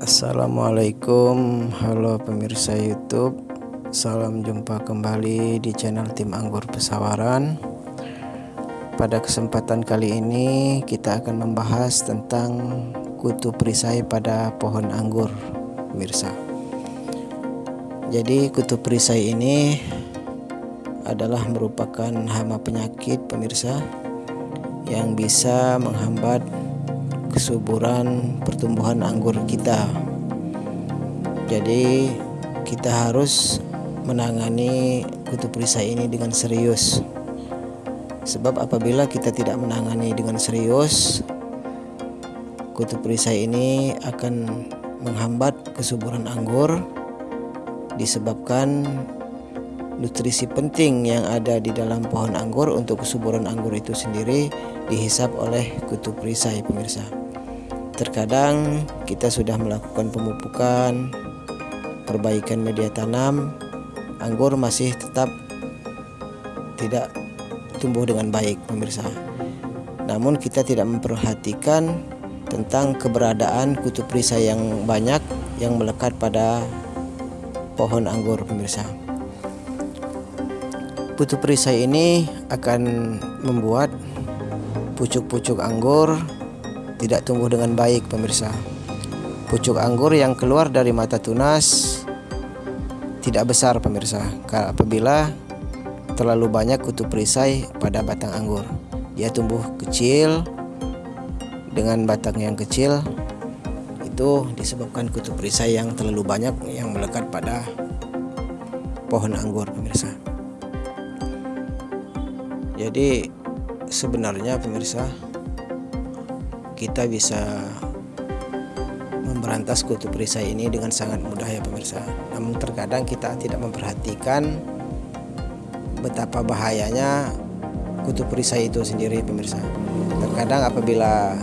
Assalamualaikum. Halo pemirsa youtube. Salam jumpa kembali di channel tim anggur pesawaran. Pada kesempatan kali ini kita akan membahas tentang kutu perisai pada pohon anggur pemirsa. Jadi kutu perisai ini adalah merupakan hama penyakit pemirsa yang bisa menghambat kesuburan pertumbuhan anggur kita. Jadi kita harus menangani kutu perisai ini dengan serius. Sebab apabila kita tidak menangani dengan serius kutu perisai ini akan menghambat kesuburan anggur disebabkan nutrisi penting yang ada di dalam pohon anggur untuk kesuburan anggur itu sendiri dihisap oleh kutub perisai pemirsa. Terkadang kita sudah melakukan pemupukan perbaikan media tanam anggur masih tetap tidak tumbuh dengan baik pemirsa. Namun kita tidak memperhatikan tentang keberadaan kutub perisai yang banyak yang melekat pada pohon anggur pemirsa putu perisai ini akan membuat pucuk-pucuk anggur tidak tumbuh dengan baik pemirsa. Pucuk anggur yang keluar dari mata tunas tidak besar pemirsa apabila terlalu banyak kutu perisai pada batang anggur. Dia tumbuh kecil dengan batang yang kecil itu disebabkan kutu perisai yang terlalu banyak yang melekat pada pohon anggur pemirsa jadi sebenarnya pemirsa kita bisa memberantas kutu perisai ini dengan sangat mudah ya pemirsa. Namun terkadang kita tidak memperhatikan betapa bahayanya kutu perisai itu sendiri pemirsa. Terkadang apabila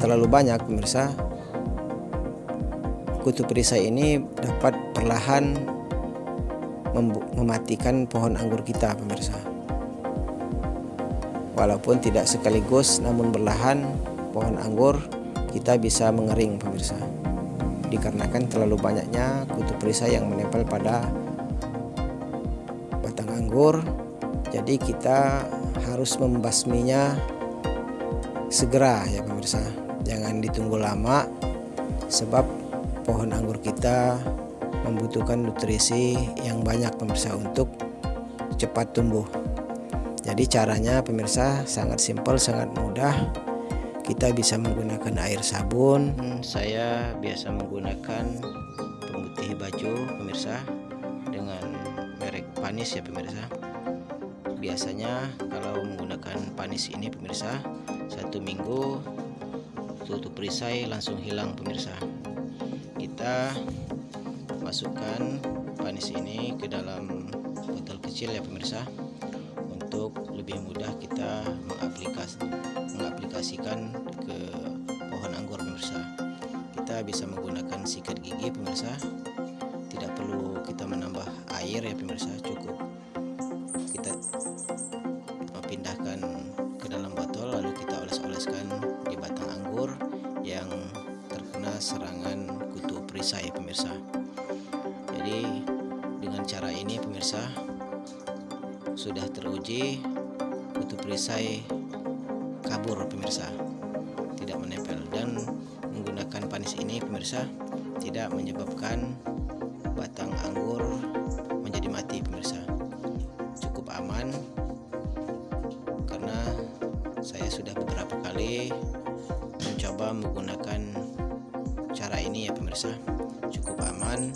terlalu banyak pemirsa kutu perisai ini dapat perlahan mematikan pohon anggur kita pemirsa walaupun tidak sekaligus namun berlahan pohon anggur kita bisa mengering pemirsa. Dikarenakan terlalu banyaknya kutu perisai yang menempel pada batang anggur jadi kita harus membasminya segera ya pemirsa. Jangan ditunggu lama sebab pohon anggur kita membutuhkan nutrisi yang banyak pemirsa untuk cepat tumbuh jadi caranya pemirsa sangat simpel sangat mudah. Kita bisa menggunakan air sabun. Hmm, saya biasa menggunakan pemutih baju pemirsa dengan merek panis ya pemirsa. Biasanya kalau menggunakan panis ini pemirsa satu minggu tutup perisai langsung hilang pemirsa. Kita masukkan panis ini ke dalam botol kecil ya pemirsa lebih mudah kita mengaplikas, mengaplikasikan ke pohon anggur pemirsa. Kita bisa menggunakan sikat gigi pemirsa. Tidak perlu kita menambah air ya pemirsa. Cukup kita memindahkan ke dalam botol lalu kita oles-oleskan di batang anggur yang terkena serangan kutu perisai pemirsa. Jadi dengan cara ini pemirsa sudah teruji kutu perisai kabur pemirsa. Tidak menempel. Dan menggunakan panis ini pemirsa tidak menyebabkan batang anggur menjadi mati pemirsa. Cukup aman karena saya sudah beberapa kali mencoba menggunakan cara ini ya pemirsa. Cukup aman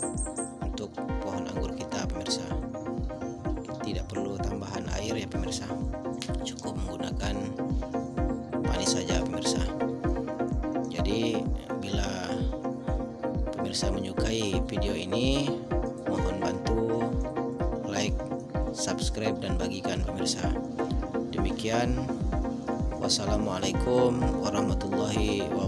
untuk pohon anggur kita pemirsa pemirsa. Cukup menggunakan panis saja pemirsa. Jadi bila pemirsa menyukai video ini mohon bantu like subscribe dan bagikan pemirsa. Demikian. Wassalamualaikum warahmatullahi wabarakatuh